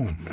home.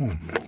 Hmm.